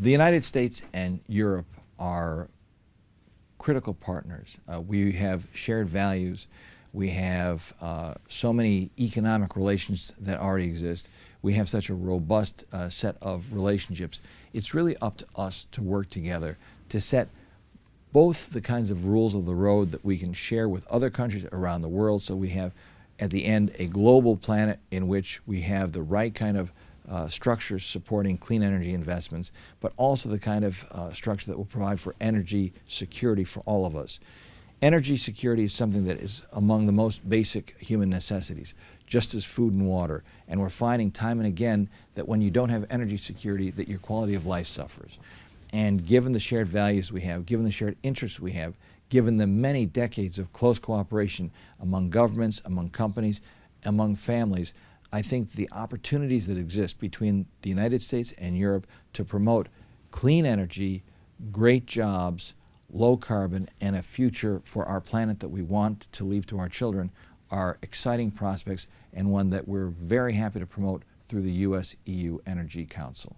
The United States and Europe are critical partners. Uh, we have shared values. We have uh, so many economic relations that already exist. We have such a robust uh, set of relationships. It's really up to us to work together to set both the kinds of rules of the road that we can share with other countries around the world so we have at the end a global planet in which we have the right kind of uh, structures supporting clean energy investments, but also the kind of uh, structure that will provide for energy security for all of us. Energy security is something that is among the most basic human necessities, just as food and water. And we're finding time and again that when you don't have energy security, that your quality of life suffers. And given the shared values we have, given the shared interests we have, given the many decades of close cooperation among governments, among companies, among families, I think the opportunities that exist between the United States and Europe to promote clean energy, great jobs, low carbon, and a future for our planet that we want to leave to our children are exciting prospects and one that we're very happy to promote through the U.S.-EU Energy Council.